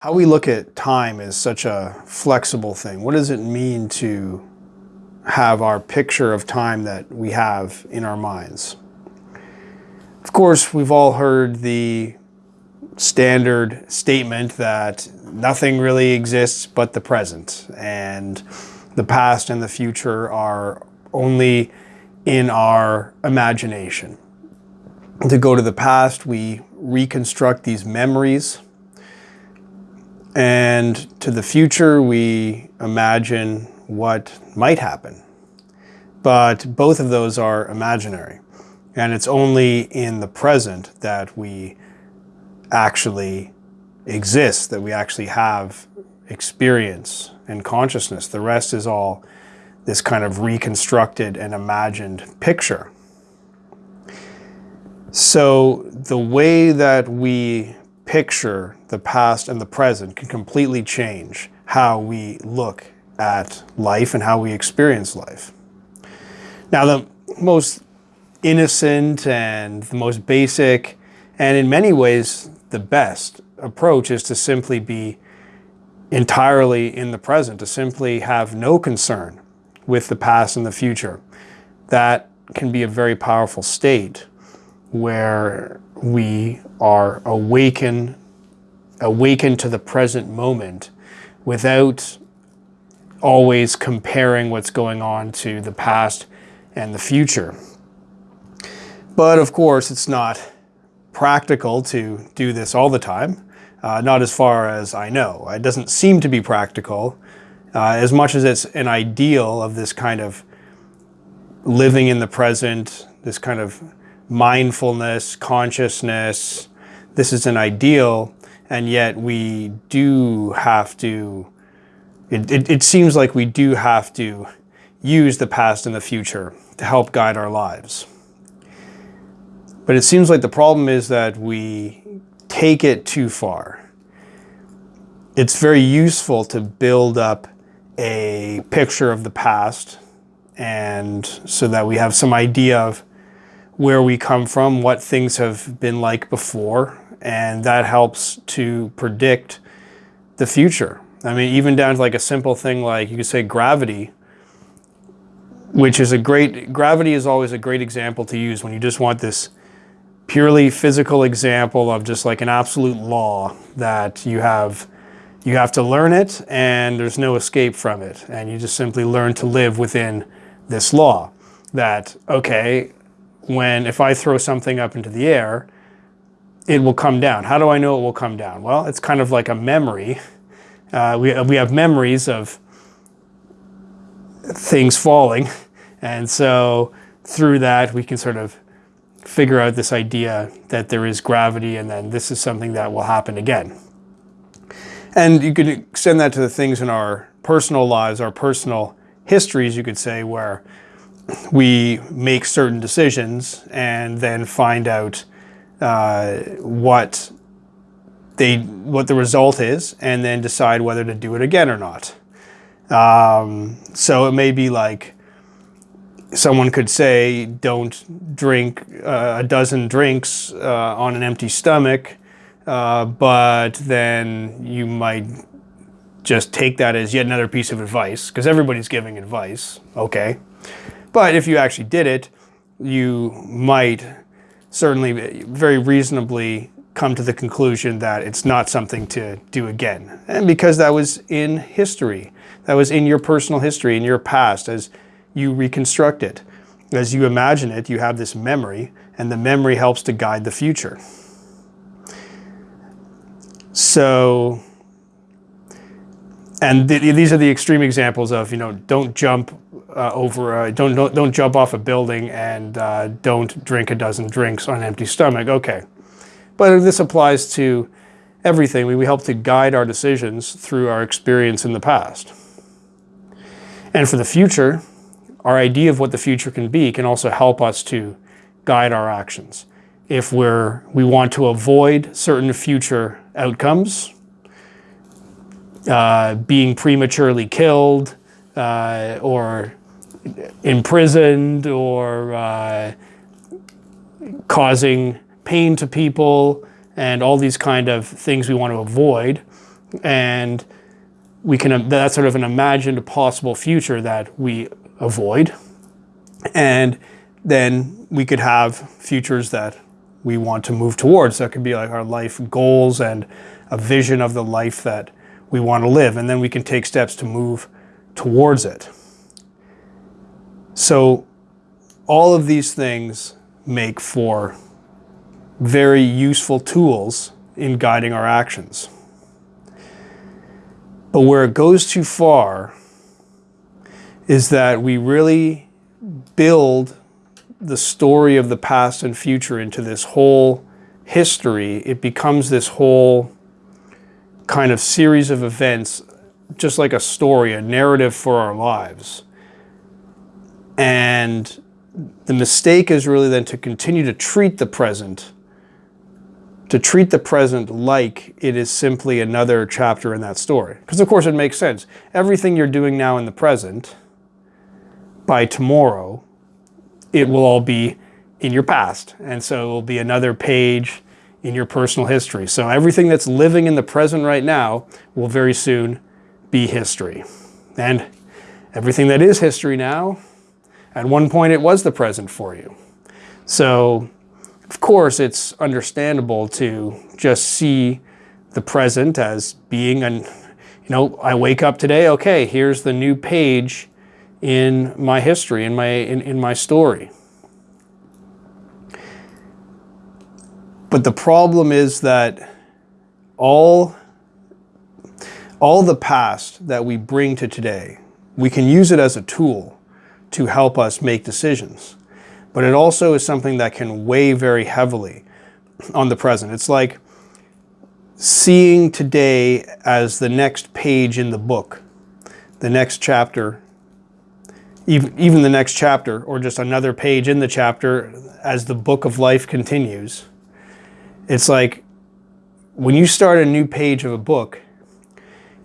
How we look at time is such a flexible thing. What does it mean to have our picture of time that we have in our minds? Of course, we've all heard the standard statement that nothing really exists but the present and the past and the future are only in our imagination. To go to the past, we reconstruct these memories and to the future, we imagine what might happen. But both of those are imaginary. And it's only in the present that we actually exist, that we actually have experience and consciousness. The rest is all this kind of reconstructed and imagined picture. So the way that we picture the past and the present can completely change how we look at life and how we experience life. Now, the most innocent and the most basic, and in many ways the best approach is to simply be entirely in the present, to simply have no concern with the past and the future. That can be a very powerful state where we are awakened, awakened to the present moment without always comparing what's going on to the past and the future. But of course, it's not practical to do this all the time, uh, not as far as I know. It doesn't seem to be practical uh, as much as it's an ideal of this kind of living in the present, this kind of mindfulness, consciousness. This is an ideal, and yet we do have to, it, it, it, seems like we do have to use the past and the future to help guide our lives. But it seems like the problem is that we take it too far. It's very useful to build up a picture of the past and so that we have some idea of where we come from, what things have been like before, and that helps to predict the future. I mean, even down to like a simple thing like you could say gravity, which is a great, gravity is always a great example to use when you just want this purely physical example of just like an absolute law that you have, you have to learn it and there's no escape from it. And you just simply learn to live within this law that, okay, when if I throw something up into the air, it will come down. How do I know it will come down? Well, it's kind of like a memory. Uh, we, we have memories of things falling. And so through that, we can sort of figure out this idea that there is gravity and then this is something that will happen again. And you can extend that to the things in our personal lives, our personal histories, you could say, where we make certain decisions and then find out uh, what they what the result is and then decide whether to do it again or not. Um, so it may be like someone could say don't drink uh, a dozen drinks uh, on an empty stomach, uh, but then you might just take that as yet another piece of advice because everybody's giving advice. Okay. But if you actually did it, you might certainly very reasonably come to the conclusion that it's not something to do again. And because that was in history, that was in your personal history, in your past, as you reconstruct it. As you imagine it, you have this memory, and the memory helps to guide the future. So, and th these are the extreme examples of, you know, don't jump uh, over, uh, don't, don't, don't jump off a building and uh, don't drink a dozen drinks on an empty stomach. Okay. But this applies to everything. We, we help to guide our decisions through our experience in the past. And for the future, our idea of what the future can be can also help us to guide our actions. If we're, we want to avoid certain future outcomes, uh, being prematurely killed, uh, or imprisoned or uh, causing pain to people and all these kind of things we want to avoid. And we can, that's sort of an imagined possible future that we avoid. And then we could have futures that we want to move towards. That could be like our life goals and a vision of the life that we want to live. And then we can take steps to move towards it. So all of these things make for very useful tools in guiding our actions. But where it goes too far is that we really build the story of the past and future into this whole history. It becomes this whole kind of series of events, just like a story, a narrative for our lives. And the mistake is really then to continue to treat the present, to treat the present like it is simply another chapter in that story. Because of course it makes sense. Everything you're doing now in the present, by tomorrow, it will all be in your past. And so it will be another page in your personal history. So everything that's living in the present right now will very soon be history. And everything that is history now at one point it was the present for you. So of course it's understandable to just see the present as being an, you know, I wake up today, okay, here's the new page in my history, in my, in, in my story. But the problem is that all, all the past that we bring to today, we can use it as a tool to help us make decisions. But it also is something that can weigh very heavily on the present. It's like seeing today as the next page in the book, the next chapter, even, even the next chapter, or just another page in the chapter as the book of life continues. It's like when you start a new page of a book,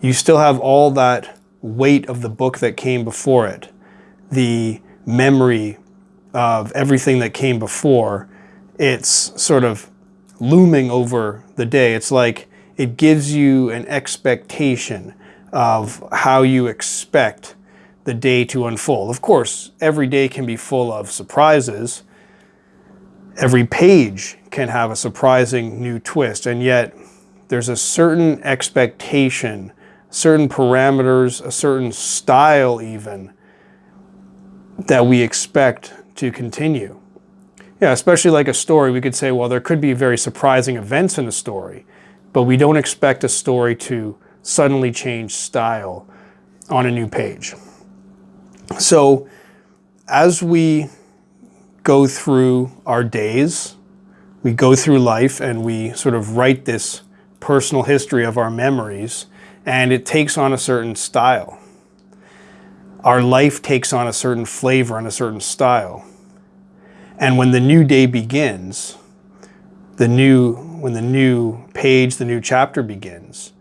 you still have all that weight of the book that came before it the memory of everything that came before, it's sort of looming over the day. It's like it gives you an expectation of how you expect the day to unfold. Of course, every day can be full of surprises. Every page can have a surprising new twist, and yet there's a certain expectation, certain parameters, a certain style even, that we expect to continue. Yeah, especially like a story, we could say, well, there could be very surprising events in a story, but we don't expect a story to suddenly change style on a new page. So as we go through our days, we go through life and we sort of write this personal history of our memories and it takes on a certain style our life takes on a certain flavor and a certain style. And when the new day begins, the new, when the new page, the new chapter begins,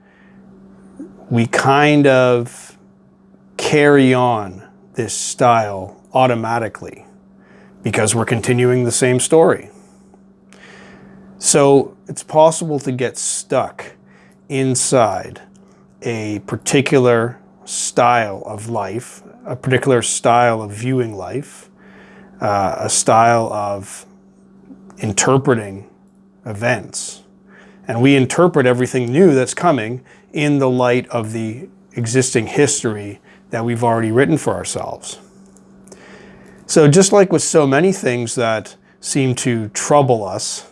we kind of carry on this style automatically because we're continuing the same story. So it's possible to get stuck inside a particular style of life, a particular style of viewing life, uh, a style of interpreting events. And we interpret everything new that's coming in the light of the existing history that we've already written for ourselves. So just like with so many things that seem to trouble us,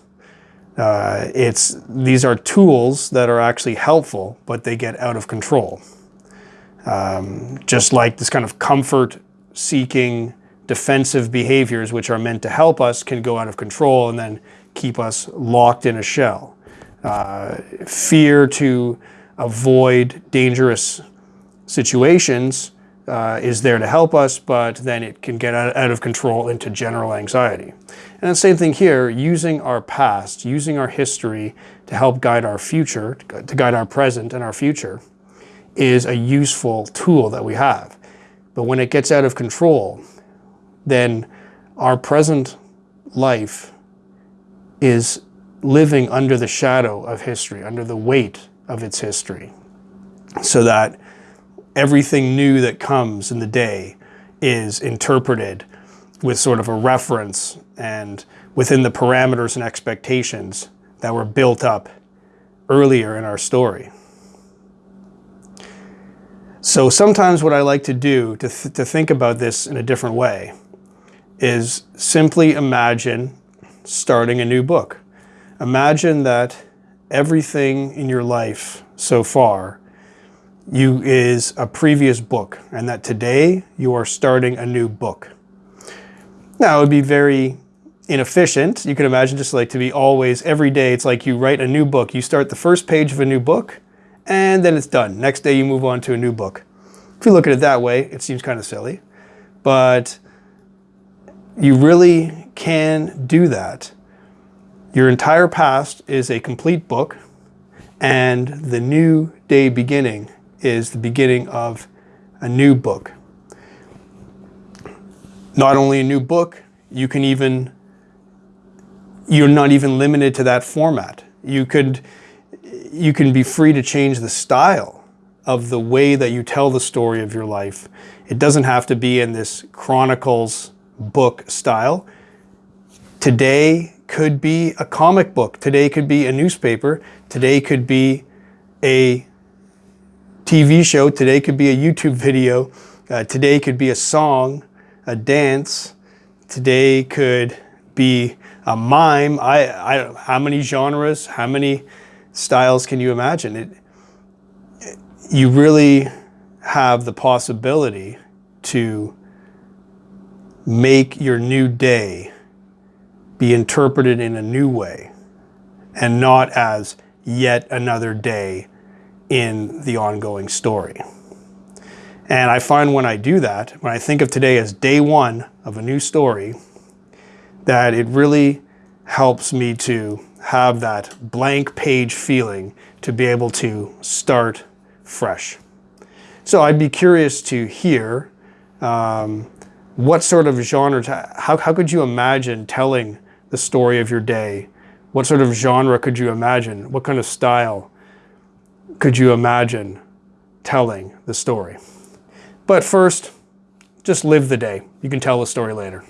uh, it's, these are tools that are actually helpful, but they get out of control. Um, just like this kind of comfort seeking defensive behaviors which are meant to help us can go out of control and then keep us locked in a shell. Uh, fear to avoid dangerous situations uh, is there to help us, but then it can get out of control into general anxiety. And the same thing here, using our past, using our history to help guide our future, to guide our present and our future, is a useful tool that we have. But when it gets out of control, then our present life is living under the shadow of history, under the weight of its history. so that everything new that comes in the day is interpreted with sort of a reference and within the parameters and expectations that were built up earlier in our story. So sometimes what I like to do to, th to think about this in a different way is simply imagine starting a new book. Imagine that everything in your life so far you is a previous book and that today you are starting a new book. Now it would be very inefficient. You can imagine just like to be always, every day, it's like you write a new book. You start the first page of a new book and then it's done. Next day you move on to a new book. If you look at it that way, it seems kind of silly, but you really can do that. Your entire past is a complete book and the new day beginning is the beginning of a new book. Not only a new book, you can even, you're not even limited to that format. You could, you can be free to change the style of the way that you tell the story of your life. It doesn't have to be in this chronicles book style. Today could be a comic book. Today could be a newspaper. Today could be a TV show. Today could be a YouTube video. Uh, today could be a song, a dance. Today could be a mime. I, I, how many genres, how many styles can you imagine? It, you really have the possibility to make your new day be interpreted in a new way and not as yet another day in the ongoing story. And I find when I do that, when I think of today as day one of a new story, that it really helps me to have that blank page feeling to be able to start fresh. So I'd be curious to hear um, what sort of genre, how, how could you imagine telling the story of your day? What sort of genre could you imagine? What kind of style? Could you imagine telling the story? But first, just live the day. You can tell the story later.